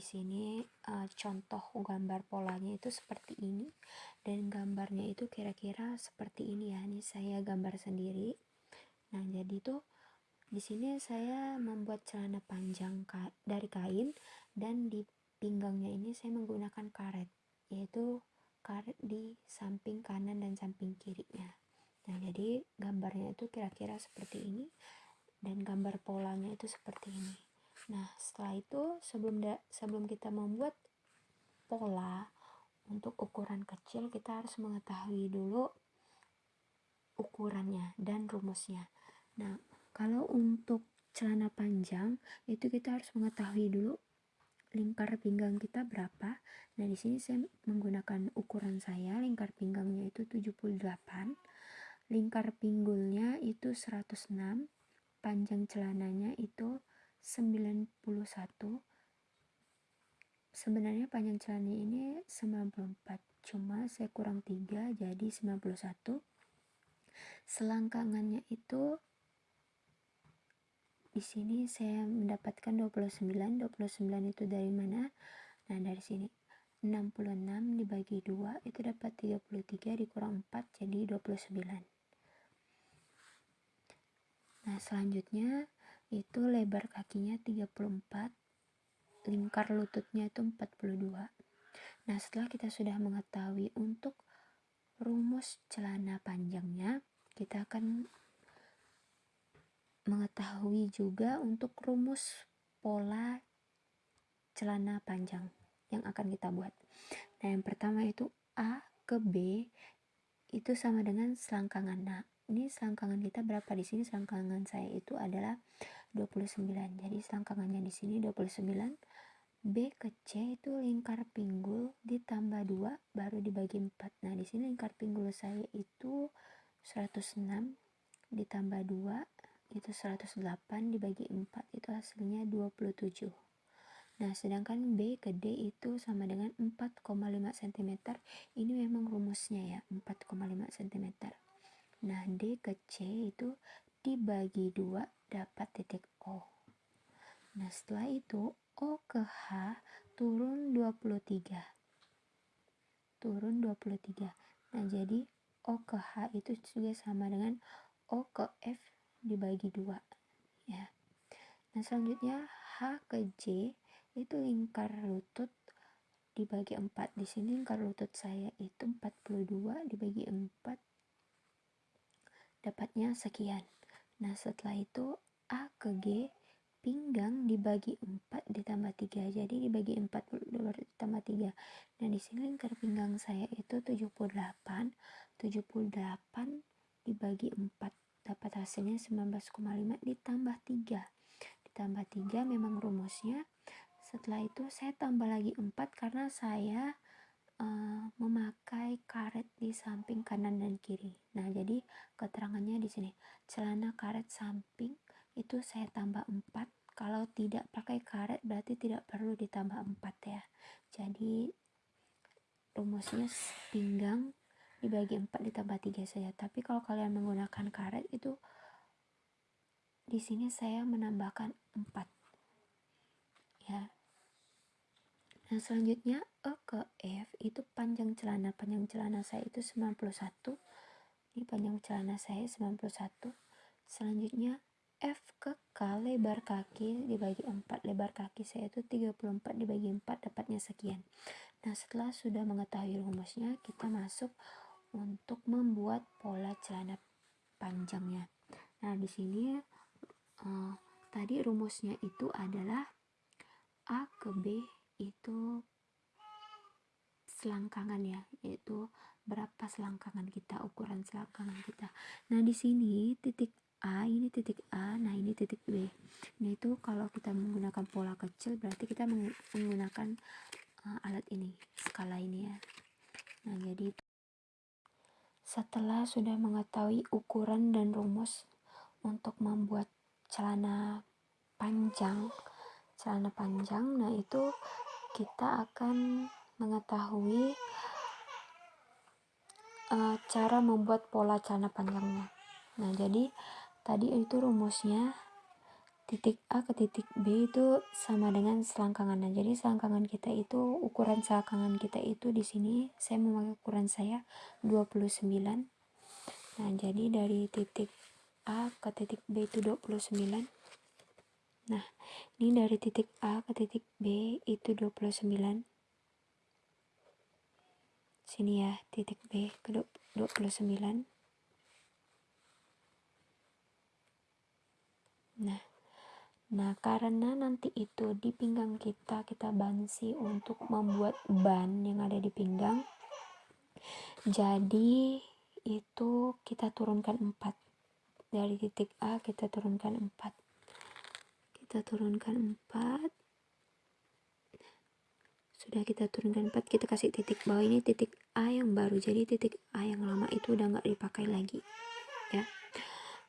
di sini uh, contoh gambar polanya itu seperti ini. Dan gambarnya itu kira-kira seperti ini ya. Ini saya gambar sendiri. Nah jadi tuh di sini saya membuat celana panjang dari kain. Dan di pinggangnya ini saya menggunakan karet. Yaitu karet di samping kanan dan samping kirinya. Nah jadi gambarnya itu kira-kira seperti ini. Dan gambar polanya itu seperti ini nah setelah itu sebelum da sebelum kita membuat pola untuk ukuran kecil kita harus mengetahui dulu ukurannya dan rumusnya. Nah kalau untuk celana panjang itu kita harus mengetahui dulu lingkar pinggang kita berapa. Nah di sini saya menggunakan ukuran saya lingkar pinggangnya itu 78 lingkar pinggulnya itu 106 panjang celananya itu 91 sebenarnya panjang celana ini 94 cuma saya kurang 3 jadi 91 selangkangannya itu di sini saya mendapatkan 29 29 itu dari mana? Nah dari sini. 66 dibagi 2 itu dapat 33 dikurang 4 jadi 29 nah selanjutnya itu lebar kakinya 34 lingkar lututnya itu 42 nah setelah kita sudah mengetahui untuk rumus celana panjangnya kita akan mengetahui juga untuk rumus pola celana panjang yang akan kita buat. Nah, yang pertama itu A ke B itu sama dengan selangkangan. Nah, ini selangkangan kita berapa di sini? Selangkangan saya itu adalah 29. Jadi selangkangannya di sini 29. B ke C itu lingkar pinggul ditambah 2 baru dibagi 4. Nah, di sini lingkar pinggul saya itu 106 ditambah 2 itu 108 dibagi 4 itu hasilnya 27 nah sedangkan B ke D itu sama dengan 4,5 cm ini memang rumusnya ya 4,5 cm nah D ke C itu dibagi 2 dapat titik O. Nah setelah itu O ke H turun 23 turun 23 nah jadi O ke H itu juga sama dengan O ke F dibagi dua ya. Nah selanjutnya H ke J itu lingkar lutut dibagi 4 di sini lingkar lutut saya itu 42 dibagi 4 dapatnya sekian nah setelah itu A ke G pinggang dibagi 4 ditambah 3 jadi dibagi 4 ditambah 3 nah di sini lingkar pinggang saya itu 78 78 dibagi 4 dapat hasilnya 19,5 ditambah 3 ditambah 3 memang rumusnya. Setelah itu saya tambah lagi 4 karena saya uh, memakai karet di samping kanan dan kiri. Nah jadi keterangannya di sini. Celana karet samping itu saya tambah 4 kalau tidak pakai karet berarti tidak perlu ditambah 4 ya. Jadi rumusnya pinggang dibagi 4 ditambah 3 saja. Tapi kalau kalian menggunakan karet itu di sini saya menambahkan 4 ya nah selanjutnya E ke F itu panjang celana. Panjang celana saya itu 91 ini panjang celana saya 91 selanjutnya F ke K lebar kaki dibagi 4 lebar kaki saya itu 34 dibagi 4 dapatnya sekian. Nah setelah sudah mengetahui rumusnya kita masuk untuk membuat pola celana panjangnya. Nah, di sini uh, tadi rumusnya itu adalah A ke B itu selangkangan ya, yaitu berapa selangkangan kita, ukuran selangkangan kita. Nah, di sini titik A ini titik A, nah ini titik B. Nah, itu kalau kita menggunakan pola kecil berarti kita menggunakan uh, alat ini, skala ini ya. Nah, jadi setelah sudah mengetahui ukuran dan rumus untuk membuat celana panjang, celana panjang, nah itu kita akan mengetahui uh, cara membuat pola celana panjangnya. Nah, jadi tadi itu rumusnya titik A ke titik B itu sama dengan selangkangan. Nah, jadi selangkangan kita itu ukuran selangkangan kita itu di sini saya memakai ukuran saya 29. Nah, jadi dari titik A ke titik B itu 29. Nah, ini dari titik A ke titik B itu 29. Sini ya, titik B ke 29. Nah, Nah, karena nanti itu di pinggang kita, kita bansi untuk membuat ban yang ada di pinggang. Jadi, itu kita turunkan 4. Dari titik A, kita turunkan 4. Kita turunkan 4. Sudah kita turunkan 4, kita kasih titik bawah ini titik A yang baru. Jadi, titik A yang lama itu udah nggak dipakai lagi. Ya.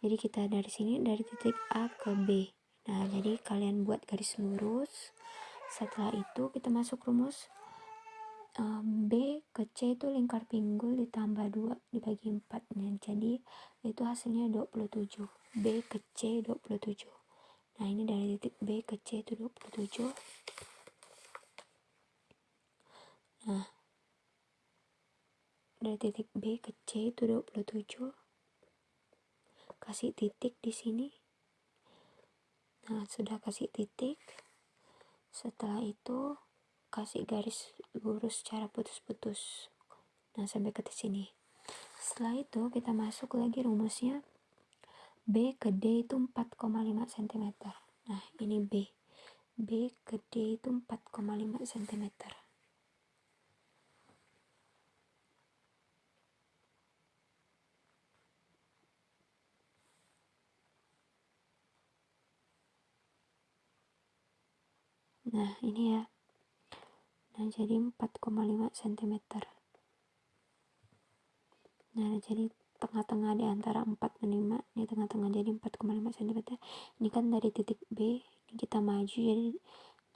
Jadi, kita dari sini, dari titik A ke B Nah, jadi kalian buat garis lurus. Setelah itu kita masuk rumus um, B ke C itu lingkar pinggul ditambah 2 dibagi 4. Nah, jadi itu hasilnya 27. B ke C 27. Nah, ini dari titik B ke C itu 27. Nah, dari titik B ke C itu 27. Kasih titik di sini. Nah sudah kasih titik. Setelah itu kasih garis lurus cara putus-putus. Nah sampai ke sini. Setelah itu kita masuk lagi rumusnya B ke D itu 4,5 cm nah ini B. B ke D itu 4,5 cm nah ini ya. Nah jadi 4,5 cm nah jadi tengah-tengah di antara 4 dan 5 ini tengah-tengah jadi 4,5 cm ini kan dari titik B ini kita maju jadi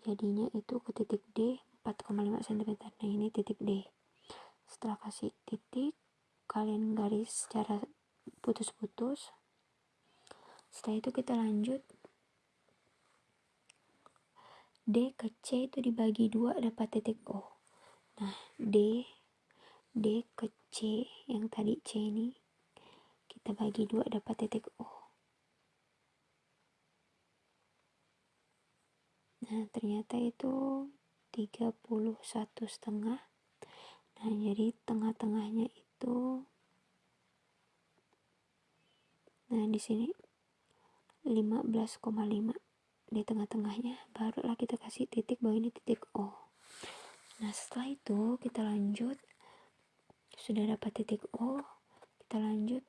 jadinya itu ke titik D 4,5 cm nah ini titik D. Setelah kasih titik kalian garis secara putus-putus. Setelah itu kita lanjut. D ke C itu dibagi dua dapat titik O. Nah, D, D ke C, yang tadi C ini, kita bagi dua dapat titik O. Nah, ternyata itu 31 setengah. Nah, jadi tengah-tengahnya itu Nah, di sini 15,5 di tengah-tengahnya barulah kita kasih titik bahwa ini titik O nah setelah itu kita lanjut sudah dapat titik O kita lanjut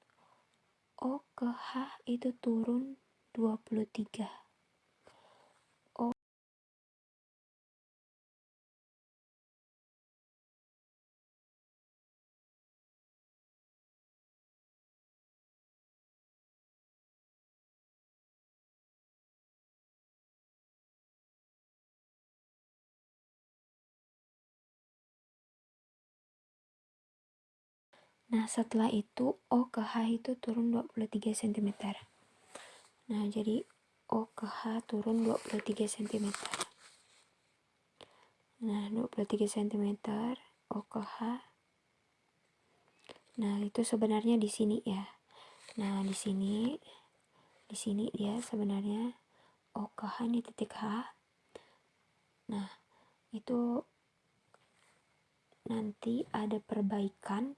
O ke H itu turun 23 Nah, setelah itu O ke H itu turun 23 cm. Nah, jadi O ke H turun 23 cm. Nah, 23 cm O ke H. Nah, itu sebenarnya di sini ya. Nah, di sini di sini dia sebenarnya O ke H ini titik H. Nah, itu nanti ada perbaikan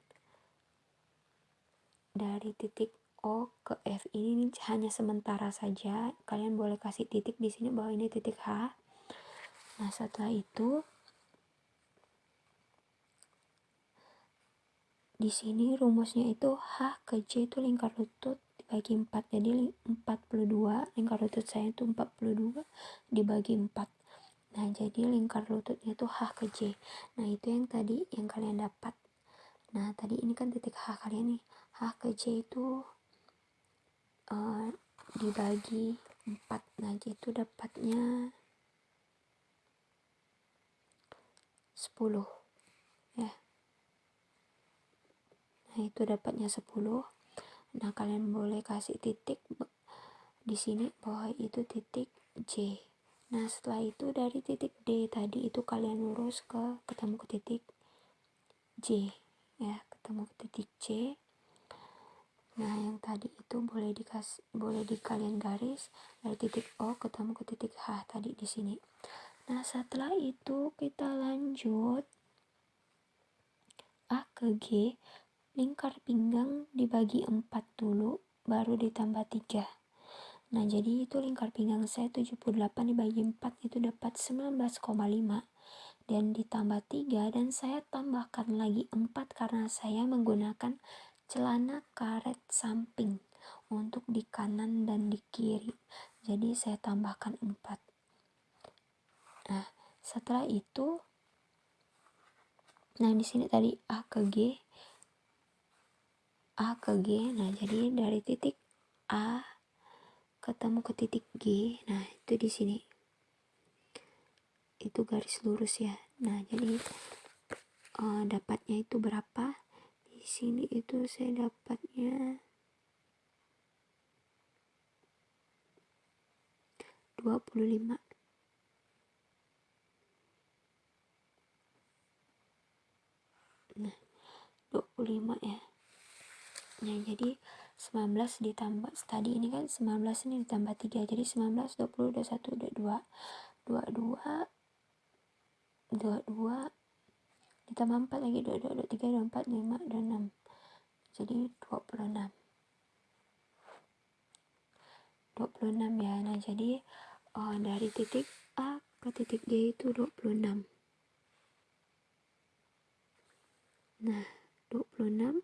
dari titik O ke F ini hanya sementara saja. Kalian boleh kasih titik di sini bahwa ini titik H. Nah, setelah itu di sini rumusnya itu H ke J itu lingkar lutut dibagi 4. Jadi 42 lingkar lutut saya itu 42 dibagi 4. Nah, jadi lingkar lututnya itu H ke J. Nah, itu yang tadi yang kalian dapat. Nah, tadi ini kan titik H kalian nih. H ke J itu uh, dibagi 4 nah itu dapatnya 10 ya. Nah itu dapatnya 10 nah kalian boleh kasih titik di sini bawah itu titik J. Nah setelah itu dari titik D tadi itu kalian lurus ke ketemu ke titik J ya. Ketemu ke titik C nah yang tadi itu boleh dikas boleh di kalian garis dari titik O ketemu ke titik H tadi di sini. Nah setelah itu kita lanjut A ke G lingkar pinggang dibagi 4 dulu baru ditambah 3 Nah, jadi itu lingkar pinggang saya 78 dibagi 4 itu dapat 19,5 dan ditambah 3 dan saya tambahkan lagi 4 karena saya menggunakan celana karet samping untuk di kanan dan di kiri. Jadi saya tambahkan 4. Nah, setelah itu nah di sini tadi A ke G A ke G. Nah, jadi dari titik A ketemu ke titik G nah itu di sini itu garis lurus ya nah jadi uh, dapatnya itu berapa di sini itu saya dapatnya. 25 nah 25 ya. Nah jadi 19 ditambah tadi ini kan 19 ini ditambah 3 jadi 19 20 21 22 22 22 ditambah 4 lagi 22 23 24 5 dan 6 jadi 26 26 ya. Nah jadi oh, dari titik A ke titik G itu 26 nah 26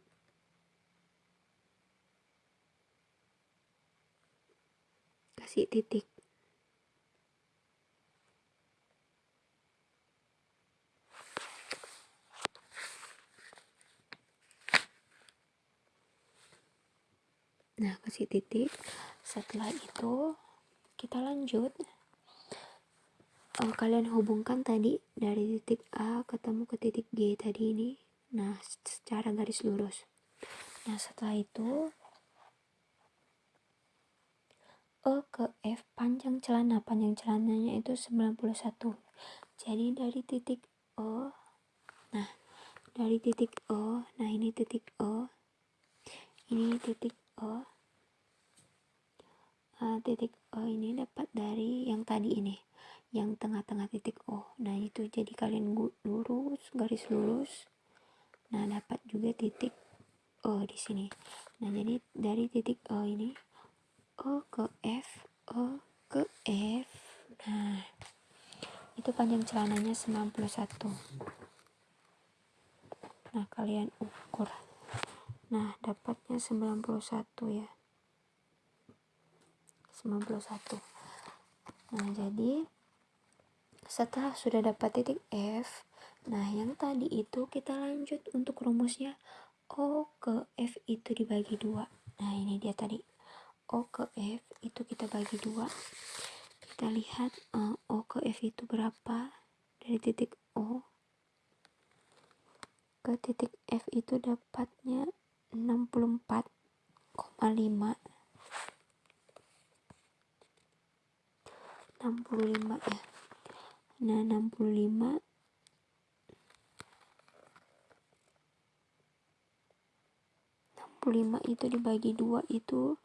kasih titik nah kasih titik setelah itu kita lanjut. Oh, kalian hubungkan tadi dari titik A ketemu ke titik G tadi ini. Nah secara garis lurus. Nah setelah itu E ke F panjang celana. Panjang celananya itu 91 jadi dari titik O nah dari titik O nah ini titik O ini titik O uh, titik O ini dapat dari yang tadi ini yang tengah-tengah titik O. Nah itu jadi kalian lurus garis lurus. Nah dapat juga titik O di sini. Nah jadi dari titik O ini O ke F O ke F. Nah itu panjang celananya 91 nah kalian ukur. Nah dapatnya 91 ya 91 nah jadi setelah sudah dapat titik F nah yang tadi itu kita lanjut untuk rumusnya. O ke F itu dibagi dua. Nah ini dia tadi. O ke F itu kita bagi dua. Kita lihat uh, O ke F itu berapa dari titik O ke titik F itu dapatnya 64,5 65 ya. Nah 65 65 itu dibagi dua itu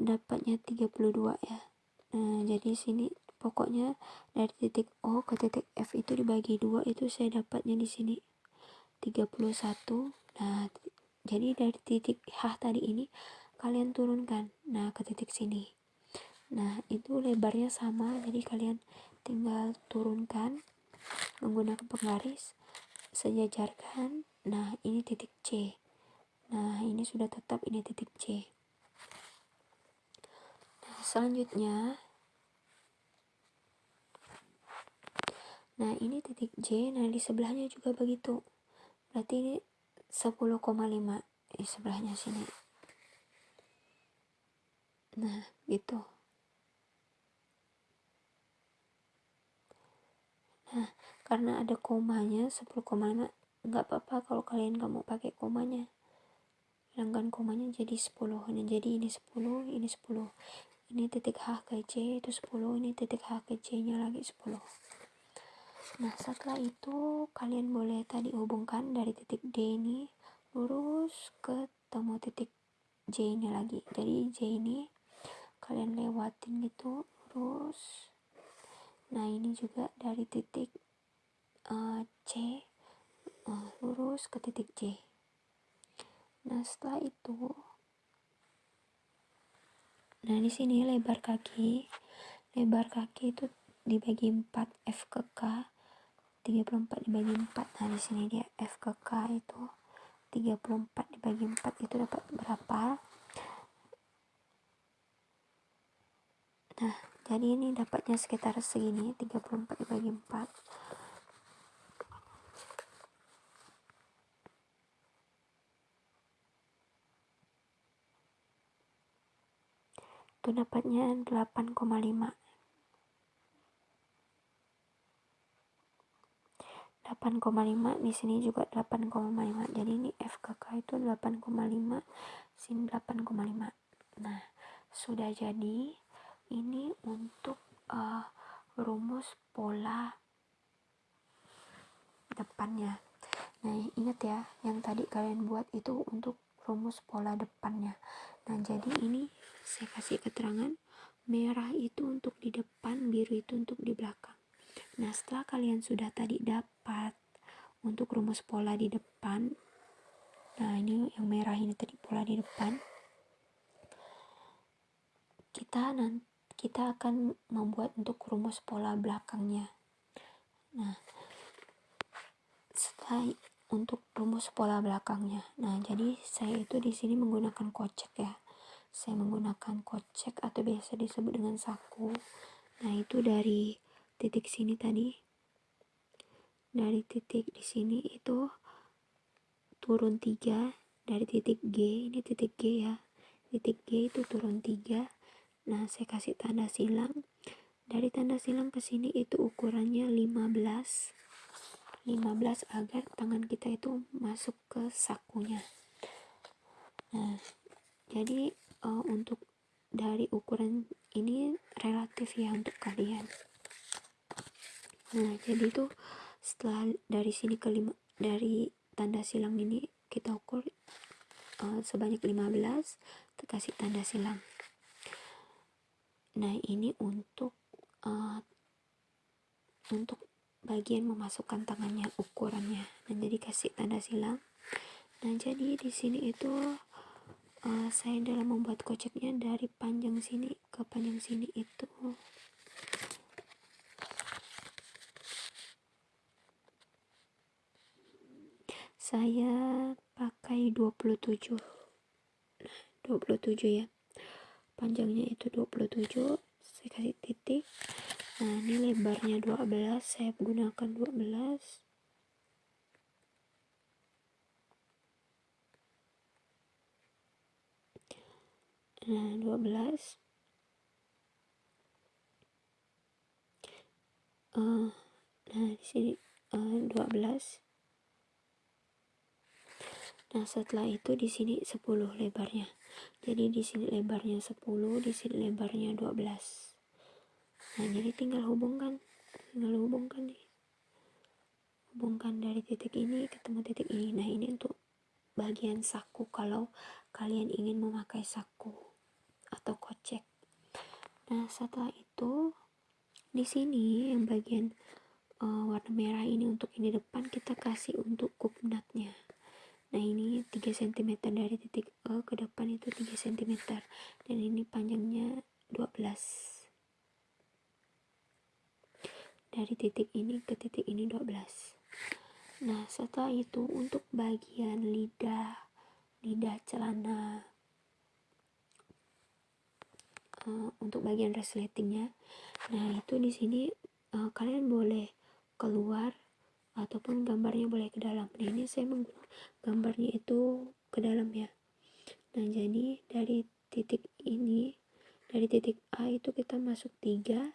dapatnya 32 ya. Nah jadi sini pokoknya dari titik O ke titik F itu dibagi dua itu saya dapatnya di sini 31 nah jadi dari titik H tadi ini kalian turunkan. Nah ke titik sini nah itu lebarnya sama jadi kalian tinggal turunkan menggunakan penggaris sejajarkan. Nah ini titik C. Nah ini sudah tetap ini titik C. Selanjutnya nah ini titik J. Nah di sebelahnya juga begitu. Berarti ini 10,5 di sebelahnya sini. Nah gitu nah karena ada komanya 10,5 nggak apa-apa kalau kalian nggak mau pakai komanya. Hilangkan komanya jadi 10 jadi ini 10 ini 10 ini titik H ke C itu 10 ini titik H ke C nya lagi 10 nah setelah itu kalian boleh tadi hubungkan dari titik D ini lurus ke temu titik J nya lagi. Jadi J ini kalian lewatin gitu lurus nah ini juga dari titik uh, C uh, lurus ke titik J. Nah setelah itu nah di sini lebar kaki lebar kaki itu dibagi 4 F ke K 34 dibagi 4 nah di sini dia F ke K itu 34 dibagi 4 itu dapat berapa? Nah jadi ini dapatnya sekitar segini 34 dibagi 4 itu dapatnya 8,5 8,5 di sini juga 8,5 jadi ini FKK itu 8,5 sini 8,5 nah sudah jadi ini untuk uh, rumus pola depannya. Nah ingat ya yang tadi kalian buat itu untuk rumus pola depannya. Nah jadi ini saya kasih keterangan merah itu untuk di depan biru itu untuk di belakang. Nah setelah kalian sudah tadi dapat untuk rumus pola di depan nah ini yang merah ini tadi pola di depan kita nanti kita akan membuat untuk rumus pola belakangnya. Nah, setelah untuk rumus pola belakangnya. Nah, jadi saya itu di sini menggunakan kocek ya. Saya menggunakan kocek atau biasa disebut dengan saku. Nah, itu dari titik sini tadi. Dari titik di sini itu turun 3 dari titik G, ini titik G ya. Titik G itu turun 3 Nah, saya kasih tanda silang. Dari tanda silang ke sini itu ukurannya 15. 15 agar tangan kita itu masuk ke sakunya. Nah, jadi uh, untuk dari ukuran ini relatif ya untuk kalian. Nah, jadi itu setelah dari sini ke lima, dari tanda silang ini kita ukur uh, sebanyak 15 kita kasih tanda silang nah ini untuk uh, untuk bagian memasukkan tangannya ukurannya. Nah jadi kasih tanda silang. Nah jadi di sini itu uh, saya dalam membuat koceknya dari panjang sini ke panjang sini itu. Saya pakai 27 nah 27 ya panjangnya itu 27 saya kasih titik. Nah ini lebarnya 12 saya gunakan 12 nah 12 uh, nah di sini uh, 12 Nah, setelah itu di sini 10 lebarnya. Jadi di sini lebarnya 10, di sini lebarnya 12. Nah, jadi tinggal hubungkan. Tinggal hubungkan nih. Hubungkan dari titik ini ketemu titik ini. Nah, ini untuk bagian saku kalau kalian ingin memakai saku atau kocek. Nah, setelah itu di sini yang bagian uh, warna merah ini untuk ini depan kita kasih untuk kupnatnya nah ini 3 cm dari titik E ke depan itu 3 cm dan ini panjangnya 12 dari titik ini ke titik ini 12 nah setelah itu untuk bagian lidah lidah celana uh, untuk bagian resletingnya. Nah itu di sini uh, kalian boleh keluar ataupun gambarnya boleh ke dalam. Nah ini saya gambarnya itu ke dalam ya. Nah jadi dari titik ini dari titik A itu kita masuk tiga.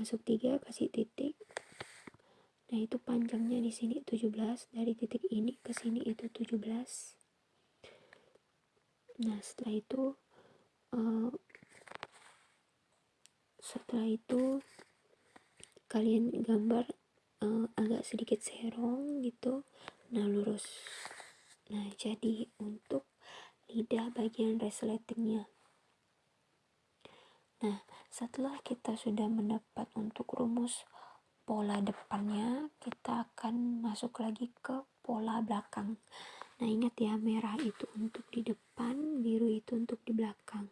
Masuk tiga kasih titik. Nah itu panjangnya di sini 17 dari titik ini ke sini itu 17 nah setelah itu uh, setelah itu kalian gambar uh, agak sedikit serong gitu. Nah lurus. Nah jadi untuk lidah bagian resletingnya. Nah setelah kita sudah mendapat untuk rumus pola depannya kita akan masuk lagi ke pola belakang. Nah ingat ya merah itu untuk di depan biru itu untuk di belakang.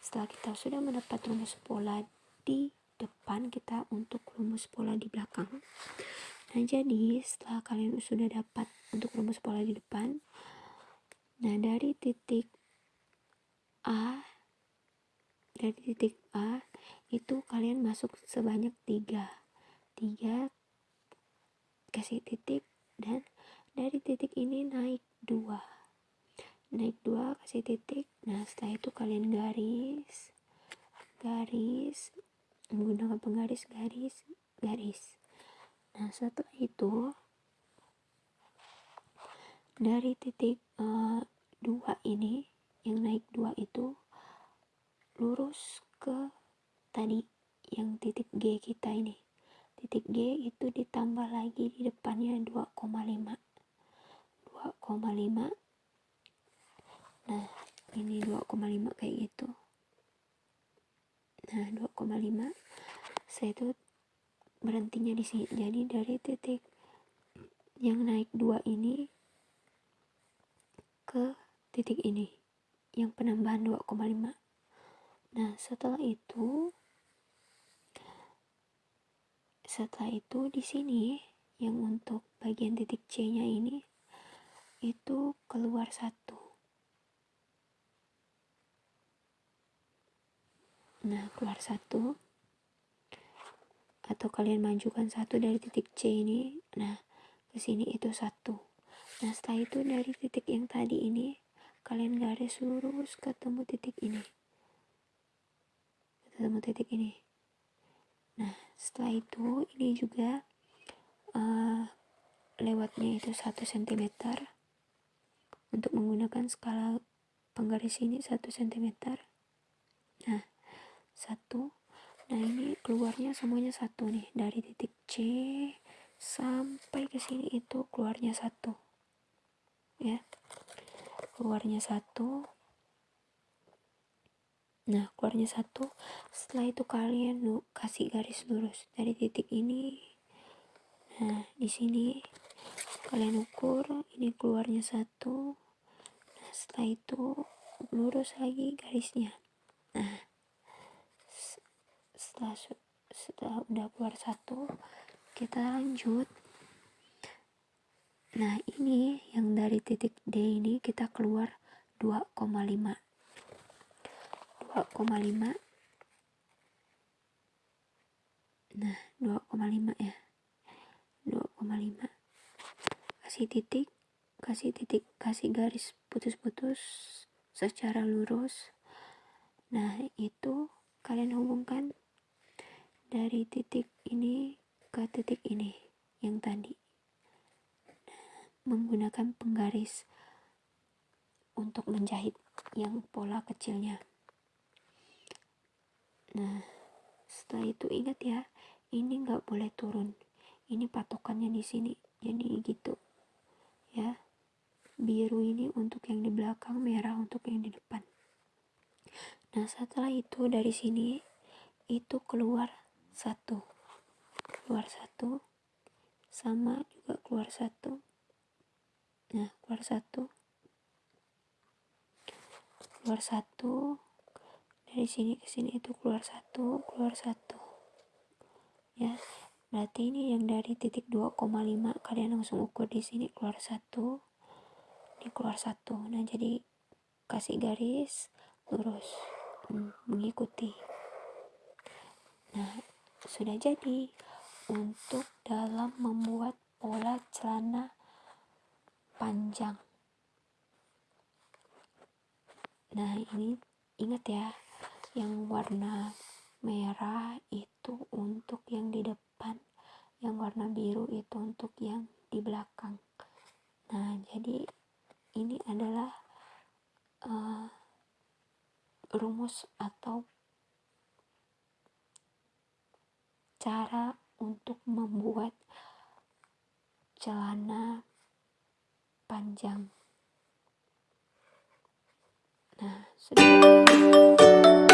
Setelah kita sudah mendapat rumus pola di depan kita untuk rumus pola di belakang. Nah jadi setelah kalian sudah dapat untuk rumus pola di depan nah dari titik A dari titik A itu kalian masuk sebanyak tiga. Tiga kasih titik dan dari titik ini naik dua. Naik dua kasih titik nah setelah itu kalian garis. Garis menggunakan penggaris garis garis. Nah setelah itu dari titik uh, dua ini yang naik dua itu lurus ke tadi yang titik G kita ini. Titik G itu ditambah lagi di depannya 2,5 2,5 nah ini 2,5 kayak gitu nah 2,5 saya itu berhentinya di sini. Jadi dari titik yang naik dua ini ke titik ini yang penambahan 2,5 nah setelah itu setelah itu di sini yang untuk bagian titik C nya ini itu keluar satu nah keluar satu. Atau kalian majukan satu dari titik C ini. Nah ke sini itu satu. Nah setelah itu dari titik yang tadi ini kalian garis lurus ketemu titik ini. Ketemu titik ini. Nah setelah itu ini juga uh, lewatnya itu satu cm untuk menggunakan skala penggaris ini satu cm nah satu. Nah ini keluarnya semuanya satu nih. Dari titik C sampai ke sini itu keluarnya satu. Ya. Keluarnya satu. Nah keluarnya satu. Setelah itu kalian kasih garis lurus. Dari titik ini. Nah di sini kalian ukur ini keluarnya satu. Nah setelah itu lurus lagi garisnya. Nah setelah setelah udah keluar satu kita lanjut. Nah ini yang dari titik D ini kita keluar 2,5 2,5 nah 2,5 ya. 2,5 kasih titik kasih titik kasih garis putus-putus secara lurus. Nah itu kalian hubungkan dari titik ini ke titik ini yang tadi. Menggunakan penggaris untuk menjahit yang pola kecilnya. Nah setelah itu ingat ya ini nggak boleh turun. Ini patokannya di sini jadi gitu ya. Biru ini untuk yang di belakang merah untuk yang di depan. Nah setelah itu dari sini itu keluar satu. Keluar satu. Sama juga keluar satu. Nah keluar satu. Keluar satu. Dari sini ke sini itu keluar satu keluar satu. Ya berarti ini yang dari titik 2,5 kalian langsung ukur di sini keluar satu. Ini keluar satu. Nah jadi kasih garis lurus. Hmm, mengikuti. Nah sudah jadi untuk dalam membuat pola celana panjang. Nah, ini ingat ya, yang warna merah itu untuk yang di depan, yang warna biru itu untuk yang di belakang. Nah, jadi ini adalah uh, rumus atau cara untuk membuat celana panjang. Nah, sudah.